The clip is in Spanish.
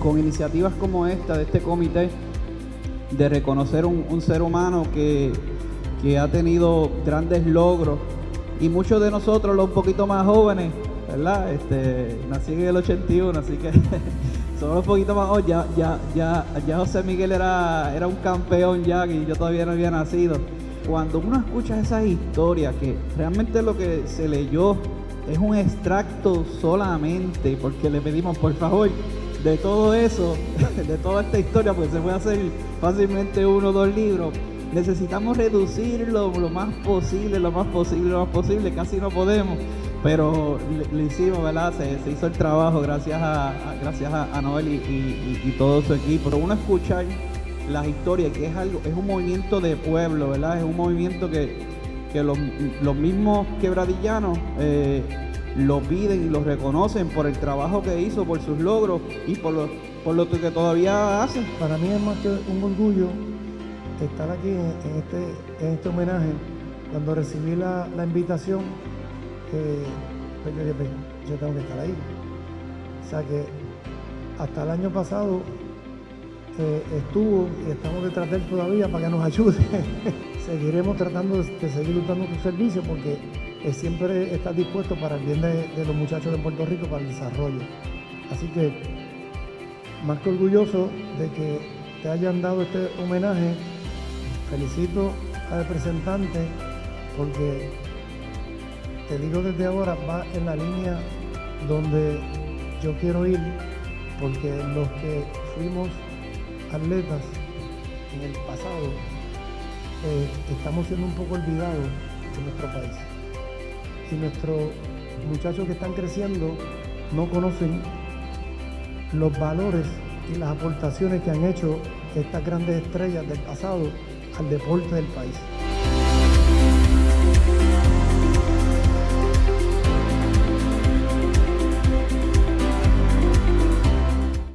con iniciativas como esta de este comité de reconocer un, ser humano que, que ha tenido grandes logros y muchos de nosotros, los un poquito más jóvenes, ¿verdad? Este, nací en el 81, así que somos un poquito más jóvenes. Ya, ya, ya, ya José Miguel era, era un campeón ya y yo todavía no había nacido. Cuando uno escucha esas historias, que realmente lo que se leyó es un extracto solamente, porque le pedimos por favor de todo eso, de toda esta historia, pues se puede hacer fácilmente uno o dos libros necesitamos reducirlo lo más posible, lo más posible, lo más posible, casi no podemos, pero lo hicimos, ¿verdad? Se, hizo el trabajo gracias a, gracias a, Noel y, todo su equipo. Uno escuchar las historias, que es algo, es un movimiento de pueblo, ¿verdad? Es un movimiento que, los, mismos quebradillanos eh, lo piden y lo reconocen por el trabajo que hizo, por sus logros y por lo, por lo que todavía hacen. Para mí es más que un orgullo estar aquí en, este, en este homenaje, cuando recibí la, invitación, eh, pues yo yo tengo que estar ahí. O sea que hasta el año pasado eh, estuvo y estamos detrás de él todavía para que nos ayude. Seguiremos tratando de, seguir luchando su servicio porque siempre está dispuesto para el bien de, de, los muchachos de Puerto Rico, para el desarrollo. Así que más que orgulloso de que te hayan dado este homenaje Felicito al representante porque te digo desde ahora, va en la línea donde yo quiero ir, porque los que fuimos atletas en el pasado eh, estamos siendo un poco olvidados en nuestro país. Y nuestros muchachos que están creciendo no conocen los valores y las aportaciones que han hecho estas grandes estrellas del pasado al deporte del país.